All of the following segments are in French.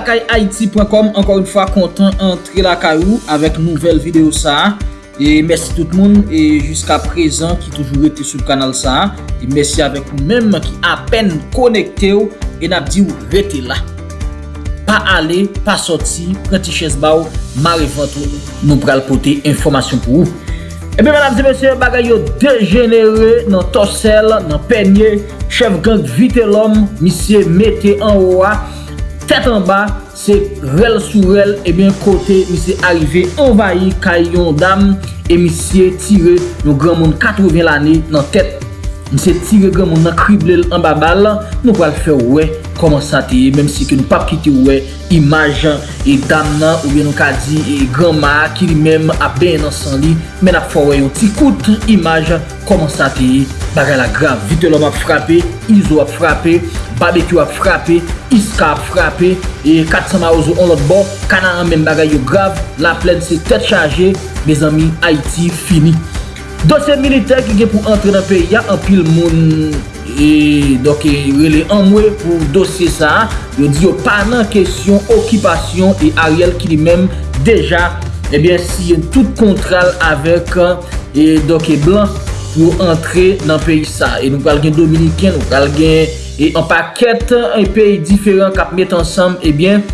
lakay haiti.com Ankor yon fwa kontan antre lakay ou Avèk nouvel video sa E mersi tout moun E jiska prezan ki toujou ete sou kanal sa E mersi avèk ou mèm ki apen konekte ou E nap di ou rete la Pa ale, pa soti, Prati ches ba ou Mare vantou nou pral pote informasyon pou ou Ebe eh manam se mesye bagay yo degenere nan tosel, nan penye, chev gang vite lom, misye mette an owa. tèt an ba, se rel sou rel, ebyen kote misye arrive envayi kay yon dam, e misye tire yon gran moun 80 l ane nan tèt. Misye tire gran moun nan krible l an ba bal, nou l fè wè. koman sa te menm si ke nou pap ki te ouwe imajan e dam nan ou bien nou ka di e granma ki li menm ap ben nan san li men ap fwa wè yon ti kout imajan koman sa te bagay la grav vite lom ap frape, izo ap frape babekyo ap frape, iska ap frape e katsan ma ouzo on lot bon, kanan an men bagay yo grav la plen se tet chaje me zami Haiti fini. Dosye militer ki gen pou entre nan peyi ya an pil moun E doke rele anmwe pou dosye sa Yo di yo pa nan kesyon okipasyon E Ariel ki li men deja Ebyen si yon tout kontral avek E doke blan pou entre nan peyi sa. E nou pral gen Dominiken, nou pral gen E an paket, an peyi diferent kap met ansam Ebyen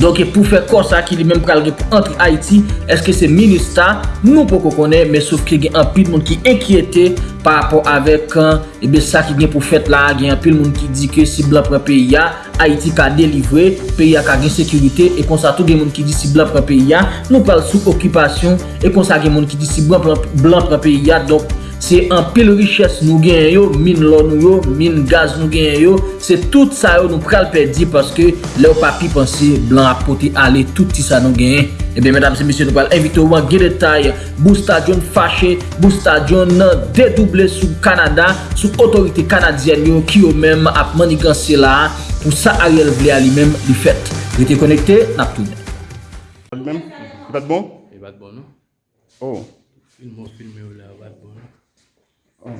Donke pou fe konsa ki li menm pral gen pou antre Haiti, eske se minista, nou pou kon konen, men souf ki gen anpil moun ki enkyete par rapport avek an, euh, eh ebe sa ki gen pou fèt la, gen anpil moun ki di ke si blan pran peyi ya, Haiti ka delivre, peyi ya ka gen sekurite, e konsa tou gen moun ki di si blan pran peyi ya, nou pral sou okupasyon, e konsa gen moun ki di si blan pran peyi ya, donk, Se an pil riches nou gen yo, min lon nou yo, min gaz nou gen yo, se tout sa yo nou pral perdi paske le ou papi panse blan apote ale tout ti sa nou gen. Eh Ebe, medam se misyon nou pral evite ou an gen detay. Bousta John fache, Bousta John dedouble sou Kanada, sou otorite Kanadyen yo ki yo mèm ap manigansi la pou sa a riel vle a li mèm li fet. Rete konekte, nap toune. Mèm, bat bon? E bat bon nou. Oh. Filmo filme ou la bat bon nou. Oh.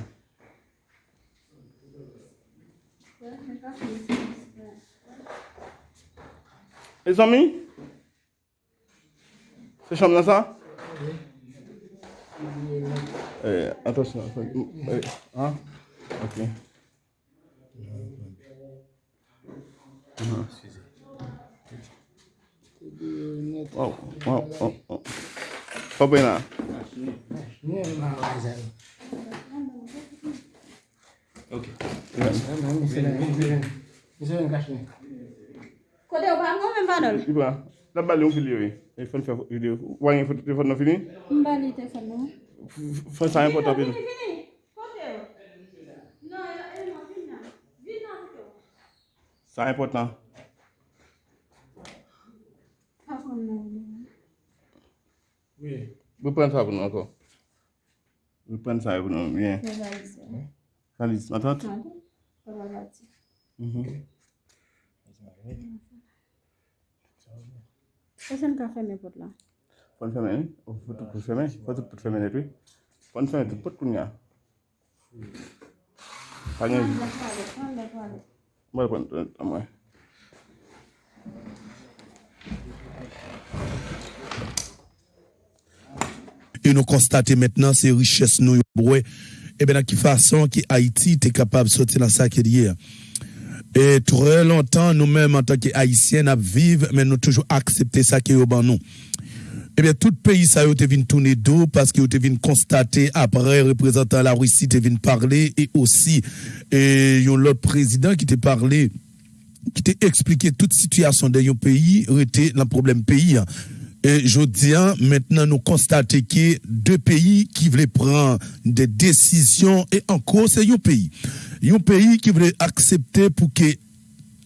E zami? Se chanm nan sa? E, atosyon. E, an? Ok. Wow, wow, wow, wow. Pape na? Ok. Mese yon kache ne. Kote ou pa mwen mbanol? Ibra, la bali ou fili yo e? E fon fè video. Wanyen fè telefon nou fini? Mbali telefon nou. Fè sa yon potan pil. Fini, kote ou? Non, e, el nan fini nan. Vin nan kote ou. Sa yon potan. Pa kon nan. Oui. Mwen pren sa yon potan anko. Mwen pren sa yon potan. Mwen pren sa yon potan. Yise. Mhm. E? Pon ni? Pon pot pon tout amwe. et nous constatons maintenant ces richesses nous et bien de quelle façon que Haïti est capable de sortir dans est hier. Et très longtemps, nous-mêmes, en tant qu'Haïtiens, nous vivons, mais nous toujours accepté ça qui est au nous. Eh bien, tout pays, ça été venu tourner dos parce qu'il a venu constater après, représentant la Russie, est venu parler et aussi, et l'autre président qui t'a parlé, qui t'a expliqué toute situation de un pays, était le problème pays. Et je dis, maintenant, nous constatons que deux pays qui voulaient prendre des décisions, et encore, c'est un pays. Un pays qui voulait accepter pour que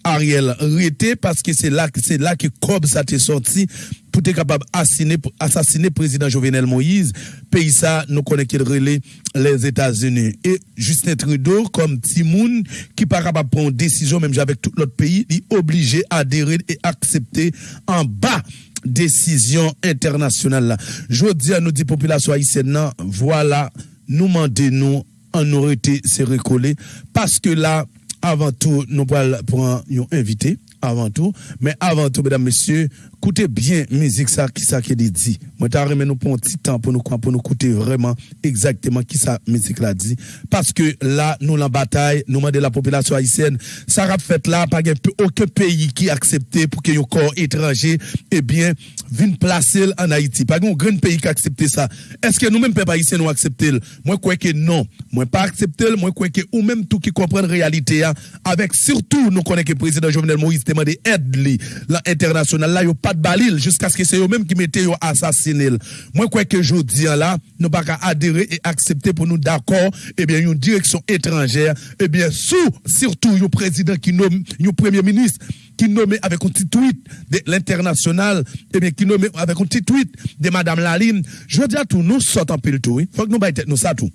Ariel rete parce que c'est là, c'est là que Cobb ça t'est sorti pour être capable d'assassiner assassiner président Jovenel Moïse. Pays ça, nous connaissons qu'il relais les États-Unis. Et Justin Trudeau, comme Timoun, qui pas capable de prendre une décision, même avec tout l'autre pays, il est obligé à adhérer et accepter en bas décision internationale. Je dis à nos dix populations haïtiennes, voilà, nous demandons nous en aurait se recoller parce que là, avant tout, nous prendre un invité avant tout. Mais avant tout, mesdames, messieurs, écoutez bien musique ça, qui ça qui dit. Moi, t'as remis nous pour un petit temps pour nous, pour nous écouter vraiment exactement qui ça musique là dit. Parce que là, nous, la bataille, nous demandons la population haïtienne, ça a fait là, pas aucun pays qui a accepté pour que y corps étranger, eh bien, vienne placer en Haïti. Pas un grand pays qui a accepté ça. Est-ce que nous-mêmes, peuple haïtien, nous accepter? Moi, crois que non. Moi, pas accepter, moi, crois que, ou même tout qui comprend la réalité, hein, avec surtout, nous connaissons que le président Jovenel Moïse demandé aide, li, l'international, là, a pas balil, jusqu'à ce que c'est eux-mêmes qui mettaient yo assassiné. Moi, crois que je dis là, nous pas adhérer et accepter pour nous d'accord, eh bien, une direction étrangère, eh bien, sous, surtout, un président qui nomme, un premier ministre, qui nommé avec un petit tweet de l'international, eh bien, qui nommé avec un petit tweet de Madame Laline. Je veux dire tout, nous sortons pile tout, oui. Faut que nous baillons nous ça tout.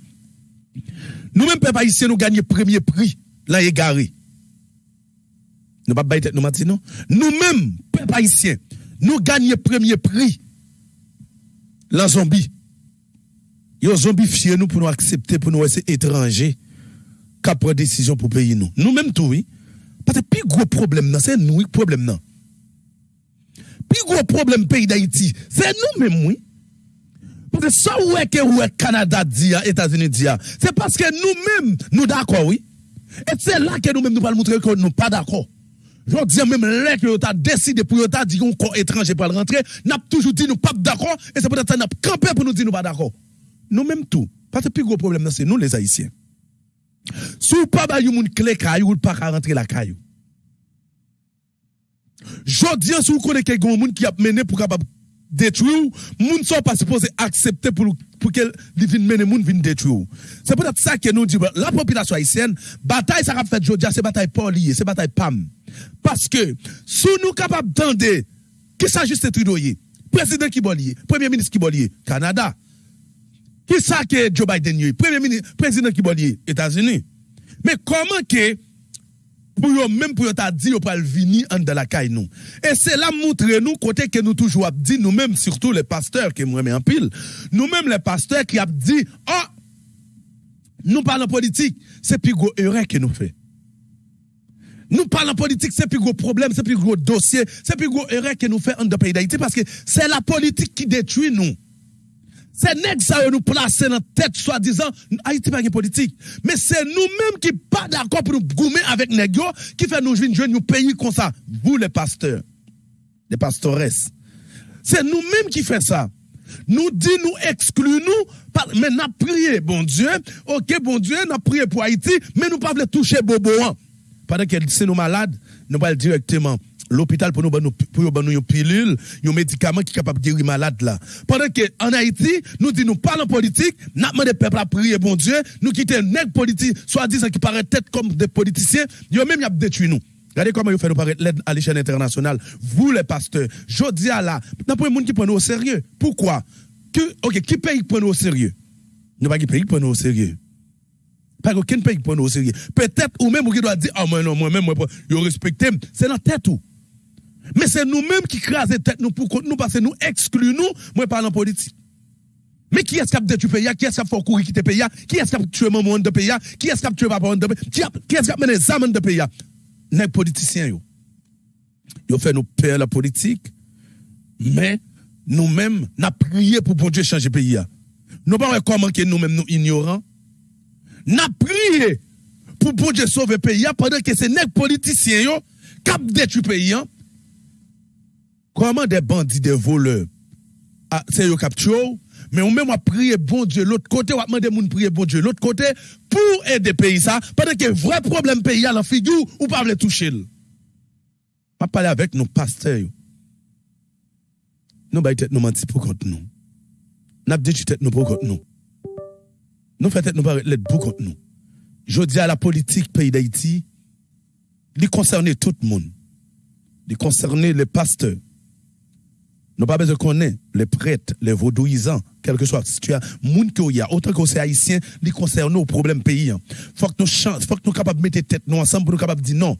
Nous-mêmes, peuple nous gagnons premier prix, là, égaré. Nous pas bailler nous non. Nous-mêmes, peuple haïtien, nous gagnons premier prix, la zombie. Yo zombifié nous pour nous accepter, pour nous laisser étrangers, qui décision pour payer nous. Nous-mêmes tout, oui. Parce que le plus gros problème, c'est nous, le problème. Le plus gros problème pays d'Haïti, c'est nous-mêmes, oui. Parce que ça, ouais, que ouais, Canada dit, États-Unis dit, c'est parce que nous-mêmes, nous d'accord, oui. Et c'est là que nous-mêmes, nous allons montrer que nous pas d'accord. Je dis même là que tu as décidé pour ta dire qu'on corps étranger pour rentrer, n'a toujours dit nous pas d'accord et c'est peut-être n'a campé pour nous dire nous pas d'accord. Nous même tout. Parce que le plus gros problème c'est nous les haïtiens. Si vous pas ba yon clé caillou, ou pas rentrer la caillou. Je dis si vous connaissez quelqu'un monde qui a mené pour capable détruire, moun sont pas supposé accepter pour pour qu'elle vienne mener moun vienne détruire. C'est peut-être ça que nous disons la population haïtienne, bataille ça a fait jodia, c'est bataille pas liée, c'est bataille pam. Parce que si nous capables d'entendre qui ça juste Trudeau président qui lié, premier ministre qui lié, Canada. Qui ça que Joe Biden premier ministre, président qui lié, États-Unis. Mais comment que pour eux même pour t'a dit pas venir en de la caille nous et c'est là montrer nous côté que nous toujours dit nous mêmes surtout les pasteurs qui me en pile nous mêmes les pasteurs qui a dit oh nous parlons politique c'est plus gros erreur que nous fait nous parlons politique, c'est plus gros problème, c'est plus gros dossier, c'est plus gros erreur que nous fait en de pays d'Haïti parce que c'est la politique qui détruit nous. C'est nèg ça nous placer dans tête soi-disant Haïti pas une politique, mais c'est nous-mêmes qui pas d'accord pour nous goumer avec nèg qui fait nous jouer un pays comme ça. Vous les pasteurs, les pastoresses. C'est nous-mêmes qui fait ça. Nous dit nous exclut nous mais n'a prié bon Dieu. OK bon Dieu, n'a prié pour Haïti, mais nous pas toucher bobo. Pendant que c'est nous malades, nous allons directement l'hôpital pour nous pour nous une pilule, un médicament qui est capable de guérir malade là. Pendant que en Haïti, nous disons nous parlons politique, nous demandons peuple à prier bon Dieu, nous quittons nèg politique, soit disant qui paraît tête comme des politiciens, yo même y a détruit nous. Regardez comment vous faites nous paraître l'aide à l'échelle internationale. Vous les pasteurs, je dis à là, n'a pas monde qui prend au sérieux. Pourquoi? Que, ok, qui paye pour nous au sérieux? Nous pas qui paye pour nous au sérieux. Pas aucun pays qui prend nous au sérieux. Peut-être, ou même, qui doit dire, ah, moi, non, moi-même, moi, je respecte, c'est dans tête ou. Mais c'est nous-mêmes qui crasons tête nous pour nous, parce que nous excluons nous, moi, parlant politique. Mais qui est-ce qui a détruit le pays? Qui est-ce qui a fait courir le pays? Qui est-ce qui a tué maman de pays? Qui est-ce qui a tué papa de pays? Qui est-ce qui a mené les âmes de pays? Les politiciens, yo. Yo fait nous perdre la politique, mais nous-mêmes, n'a prié pour bon Dieu changer le pays. Nous pas comment nous-mêmes nous ignorants n'a prié pour bon Dieu sauver le pays pendant que c'est les politiciens yo cap détruit le pays. Comment des bandits, des voleurs, ah, c'est eux capturé, mais on même a prié bon Dieu l'autre côté, on a demandé moun prier bon Dieu l'autre côté pour aider pays ça pendant que vrai problème pays à la figure ou pas le toucher. pas parler avec nos pasteurs. Nous bah tête nous mentir pour contre nous. N'a dit tête nous pour contre nous. Nous faisons nous paraître l'aide pour contre nous. Je dis à la politique pays d'Haïti, il concerne tout le monde. Il concerne les pasteurs. Nous pas besoin de connaître les prêtres, les vaudouisants, quel que soit tu as monde que y a autant que c'est haïtien, concerne nos problèmes pays. Faut que nous change, faut que nous capables de mettre tête nous ensemble pour nous capables de dire non.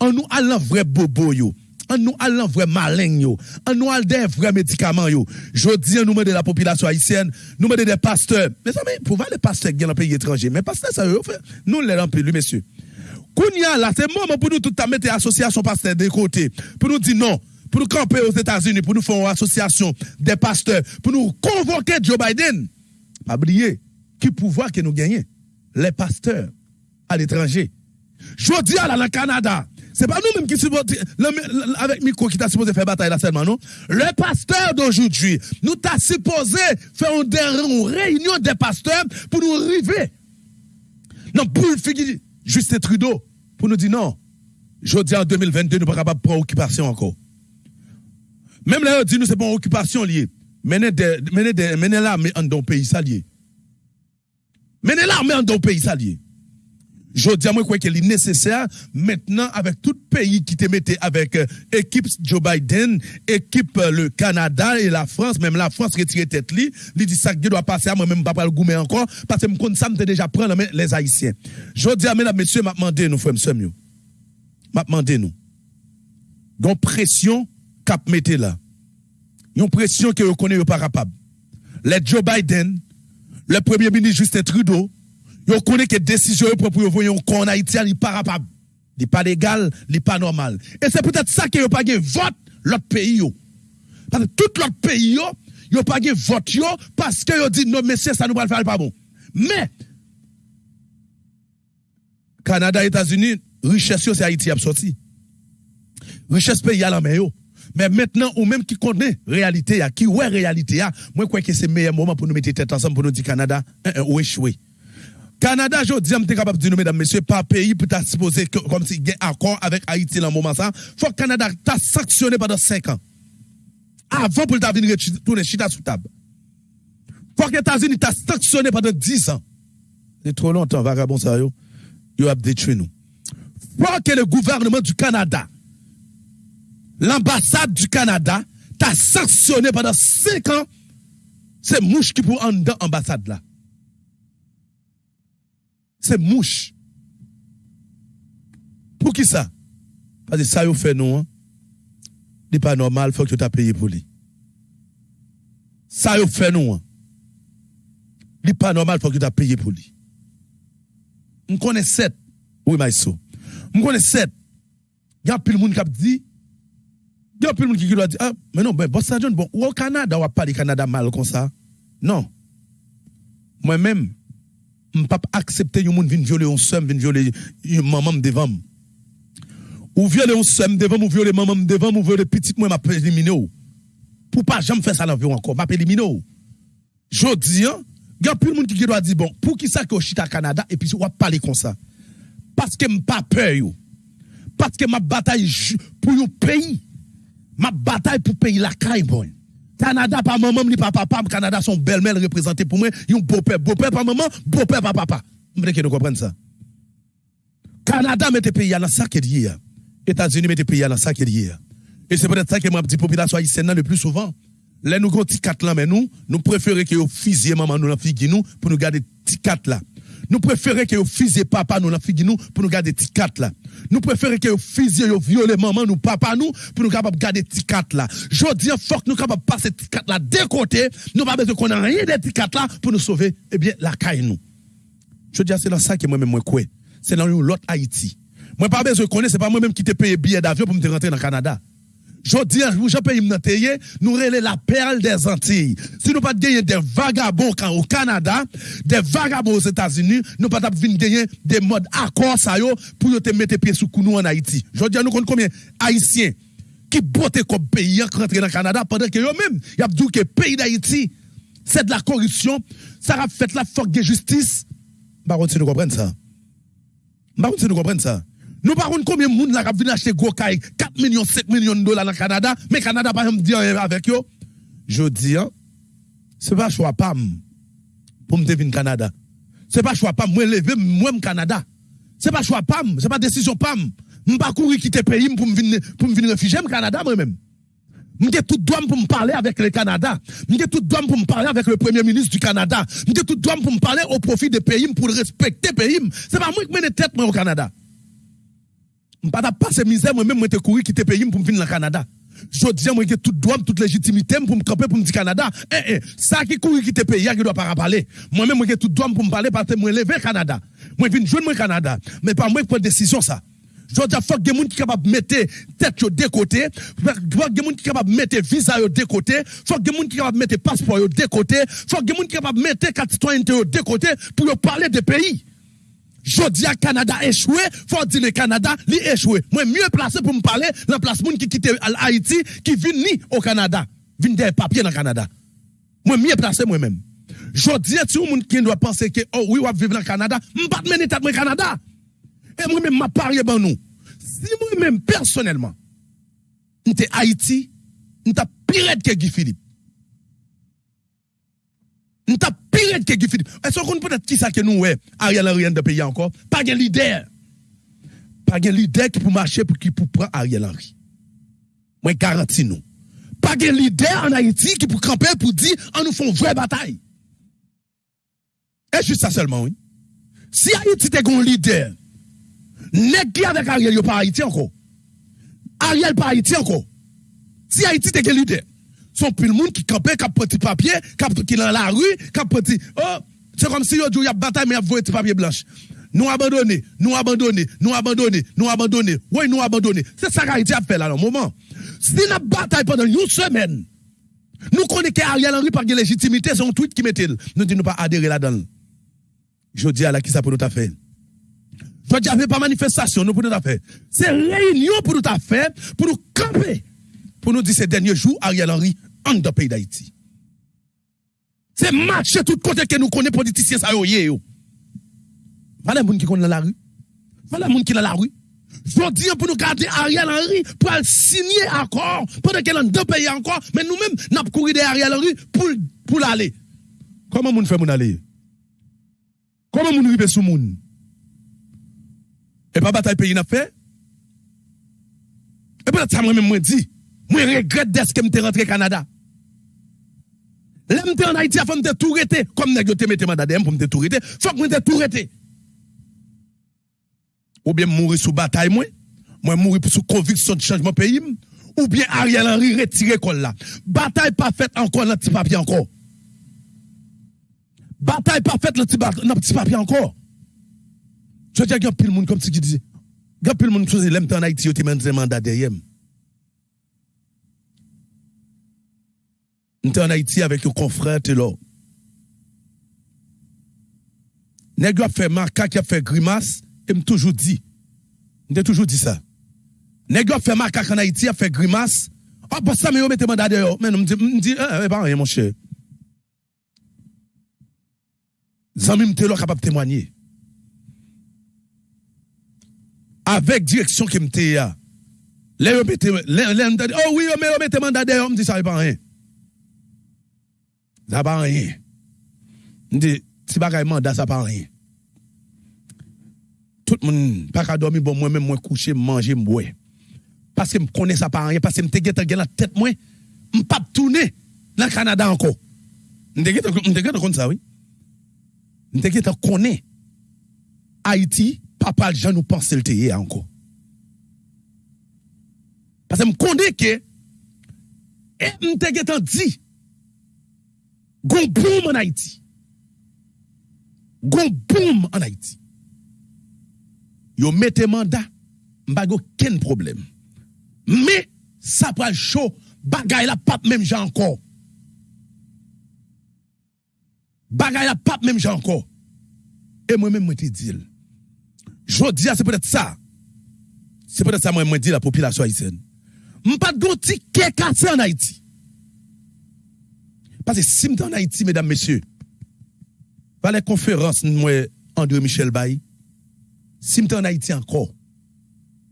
En nous allant vrai bobo yo, en nous allant vrai malin yo, en nous allant des vrais médicaments yo. Je dis nous de la population haïtienne, nous de des pasteurs. Mais ça mais pour voir les pasteurs qui dans le pays étranger, mais pasteurs ça eux nous les remplis messieurs. Kounia là, c'est moment pour nous tout à mettre association pasteur de côté. Pour nous dire non. Pour nous camper aux États-Unis, pour nous faire une association des pasteurs, pour nous convoquer Joe Biden. Pas oublier, qui pouvoir que nous gagnons? Les pasteurs à l'étranger. Je dis à la Canada, c'est pas nous-mêmes qui supportons, avec Miko qui t'a supposé faire bataille là seulement, non? Le pasteur d'aujourd'hui, nous t'a supposé faire une, réunion des pasteurs pour nous arriver. Non, pour Justin Trudeau, pour nous dire non. Je dis en 2022, nous ne sommes pas capables de prendre occupation encore. Même là, on dit nous, c'est pas occupation liée. Menez l'armée en dans le pays salier. Menez l'armée en dans le pays salier. Je dis à moi quoi qu'il est nécessaire maintenant avec tout pays qui te mettait avec euh, équipe Joe Biden, équipe euh, le Canada et la France, même la France retire tête li, li dit ça que doit passer à moi même pas le goumer encore parce que me compte ça me déjà prendre les haïtiens. Je dis à mesdames messieurs m'a demandé nous frères monsieur m'a demandé nous. Donc pression cap mettez là. Une pression que vous connaissez pas capable. Les Joe Biden, le premier ministre Justin Trudeau, Yo connaît que décision pour pour voyer en Haïti n'est pas capable. n'est pas légal, n'est pas normal. Et c'est peut-être ça que yo pas vote l'autre pays. Parce que tout l'autre pays yo, yo pas vote yo parce que yo dit non monsieur ça nous va le faire pas bon. Mais Canada, États-Unis, richesse c'est Haïti a sorti. Richesse pays à la main. Mais maintenant, ou même qui connaît réalité, qui ouais réalité, moi, crois que c'est le meilleur moment pour nous mettre tête ensemble pour nous dire Canada, ou échouer. Canada, je dis, je capable de dire, mesdames, messieurs, pas pays pour supposé comme si il y a un accord avec Haïti dans le moment ça. Faut que Canada t'a sanctionné pendant 5 ans. Avant pour venir tourner chita sous table. Faut que États-Unis t'a sanctionné pendant 10 ans. C'est trop longtemps, vagabond ça, yo. Yo a détruit nous. Faut que le gouvernement du Canada, l'ambassade du Canada, t'a sanctionné pendant 5 ans. C'est mouche qui pour en dans l'ambassade là c'est mouche. Pour qui ça? Parce que ça, vous fait nous, hein? n'est pas normal, il faut que tu aies payé pour lui. Ça, vous fait nous, hein? n'est pas normal, il faut que tu aies payé pour lui. On connaît sept. Oui, Maïso. On connaît sept. Il y a plus de monde qui a dit, il y a de monde qui a dit, ah, mais non, ben, bon, ça, bon, ou au Canada, on va pas du Canada mal comme ça. Non. Moi-même, je pas accepter yon moun vin violer un somme, vin violer maman devant. Ou violer un somme devant, ou violer maman devant, ou violer petit moi m'a éliminer Pour pas jamais faire ça dans encore, m'a éliminer Je dis hein, il y a plus de monde qui doit dire bon, pour qui ça que chita Canada et puis on va parler comme ça. Parce que m'pas peur yo. Parce que ma bataille pour un pays. Ma bataille pour payer la caille bon. Canada, pas maman, ni papa, papa, Canada, son belle-mère représentée pour moi, un beau-père, beau-père, pas maman, beau-père, pas papa. Je veux que nous comprenions ça. Canada mette pays dans ça qu'il y a. États-Unis mette pays dans ça qu'il y. Et c'est peut-être ça que m'a dit population haïtienne le plus souvent. Là, nous avons quatre là, mais nous, nous préférons que vous fusillez maman nous, fille nous, pour nous garder petit quatre là. Nous préférons que vous fusillez papa nous, la fille nous, pour nous garder petit quatre là. Nous préférons que vous fusillez, vous violez maman nous, papa nous, pour nous garder petit quatre là. Je dis, faut que nous capables passer petit quatre là d'un côté. Nous pas besoin qu'on ait rien de petit quatre là pour nous sauver, eh bien, la caille nous. Je dis, c'est dans ça que moi-même, moi, quoi? C'est dans l'autre Haïti. Moi, pas besoin de connaître, c'est pas moi-même qui te paye billet d'avion pour me rentrer dans le Canada. Je dis, je paye nous relais la perle des Antilles. Si nous pas gagner des vagabonds au Canada, des vagabonds aux États-Unis, nous pas gagner des modes accords yo pour te mettre pied sous nous en Haïti. Je dis, nous combien Haïtiens qui botte comme pays qui rentrent dans le Canada pendant que eux-mêmes, y a dit que pays d'Haïti, c'est de la corruption, ça a fait la force de justice. Par contre, si nous comprenons ça? Par contre, si nous comprenons ça? Nous parlons combien de monde qui vient acheter gros 4 millions, 5 millions de dollars dans le Canada, mais le Canada pas dire avec eux. Je dis, hein, ce n'est pas choix pas pour me devenir Canada. Ce n'est pas choix pas moi lever moi Canada. Ce n'est pas choix pas, ce n'est pas décision pas. Je ne pas courir quitter pays pour me venir me réfugier au Canada moi-même. Je tout droit pour me parler avec le Canada. Je tout droit pour me parler avec le premier ministre du Canada. Je tout droit pour me parler au profit des pays pour respecter le pays. Ce n'est pas moi qui mène tête moi au Canada. Je ne pas passer misère, moi-même, je courir quitter pays pour venir le Canada. Je dis, moi, j'ai toute droit, toute légitimité pour me camper pour me dire Canada. Eh, eh, ça qui courir quitter pays, qui doit pas parler. Moi-même, j'ai tout droit pour me parler parce que moi, lever Canada. moi vinn joindre moi Canada, mais pas moi qui prend décision ça. Je dis, faut que des gens qui capable mettre tête de côté, faut que des gens qui capable mettre visa de côté, faut que des gens qui capable mettre passeport de côté, faut que des gens qui capable mettre carte citoyenneté de côté pour parler de pays. Je dis à Canada échoué, faut dire le Canada li échoué. Moi mieux placé pour me parler dans place moun qui quitte Haïti qui vient ni au Canada, vient des papiers dans le Canada. Moi mieux placé moi-même. Je dis à tout monde qui doit penser que oh oui, va vivre dans le Canada, m'pas mener tête moi Canada. Et moi-même, m'a parié ban nous. Si moi-même, personnellement, j'étais Haïti, j'étais pire que Guy Philippe. J'étais pire que Guy Philippe. Est-ce qu'on peut-être qui ça que nous, ouais, Ariel Henry de pays encore? Pas de leader. Pas de leader qui peut marcher pour qui pour prendre Ariel Henry. Moi, garantis nous. Pas de leader en Haïti qui peut camper pour dire, on nous fait une vraie bataille. Et juste ça seulement, oui? Si Haïti était un leader, Nèg qui avec Ariel yo pas Haïti encore? Ariel pas Haïti encore? Si Haïti te gen leader, son pile monde qui campait qui petit papier, qui dans la rue, qui petit oh, c'est comme si dit y a bataille mais y a petit papier blanche. Nous abandonner, nous abandonner, nous abandonner, nous abandonner. Oui, nous abandonner. C'est ça qu'Haïti a fait là, dans le moment. Si nous bataille pendant une semaine, nous connaissons qu'Ariel Henry par légitimité, c'est un tweet qui mettait. Nous disons pas adhérer là-dedans. Je dis à la qui ça pour nous faire. Je dis, avait pas manifestation, nous pour nous faire. C'est réunion pour nous faire, pour nous camper, pour nous dire ces derniers jours, Ariel Henry, en de pays d'Haïti. C'est marcher tout côté que nous connaissons politiciens, ça yo. Voilà les gens qui dans la rue. Voilà les gens qui sont dans la rue. Je dis pour nous garder Ariel Henry, pour signer accord, pendant qu'elle dans deux pays encore, mais nous-mêmes, nous avons couru de Ariel Henry pour, pour l'aller. Comment nous fait mon aller? Comment nous rive sous moun? Et pas bataille pays n'a fait? Et peut-être ça moi-même moi dit, moi regrette d'être que je rentré au Canada. M'étais en Haïti, faut me tout arrêter comme nèg te mette mandat pour me tout arrêter, faut que me tout arrêter. Ou bien mourir sous bataille moi, moi mourir sous conviction de changement pays ou bien Ariel Henry retirer col là. Bataille pas faite encore dans petit papier encore. Bataille pas faite dans petit papier encore. Je dis, il y a monde comme ce qui disait. Il y a le monde qui l'aime en Haïti, il y a mandat derrière. Nous en Haïti avec un confrère, tu là. Nèg a fait marca qui a fait grimace, et me toujours dit. M'te toujours dit ça. Nèg a fait marca en Haïti a fait grimace. Ah, pour ça, mais vous mettez mandat derrière. Mais me dit, dit, eh, pas rien, mon cher. Zami m'te là capable témoigner. avec direction qui me ya. Là, yo mette, oh oui, mais yo mette mandat derrière, me dit ça pas rien. sa pa anyen. Ndi, si bagay manda, sa pa anyen. Tout moun, pa ka domi bon mwen, mwen mwen kouche, manje, mwen. Paske m konen sa pa anyen, paske m te getan gen la tet mwen, m pap toune nan Kanada anko. M te getan konen sa, oui. M te getan konen Haiti, papal jan nou panse lte ye anko. Paske m konen ke, e m te getan di, Gon boom an Haiti. Gon boom an Haiti. Yo mette manda, mbago ken problem. Me, sa pral show, bagay la pap menm jan kon. Bagay la pap menm jan kon. E mwen menm mwen te dil. Jodi a se pwede sa. Se pwede sa mwen mwen dil la popilasyon Haitien. Mpa do ti ke kase an Haiti. Parce que si en Haïti, mesdames, messieurs, par les conférences, moi, André Michel Bay, si en Haïti encore,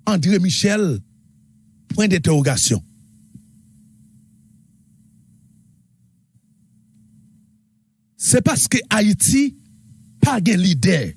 André Michel, point d'interrogation. C'est parce que Haïti, pas de leader.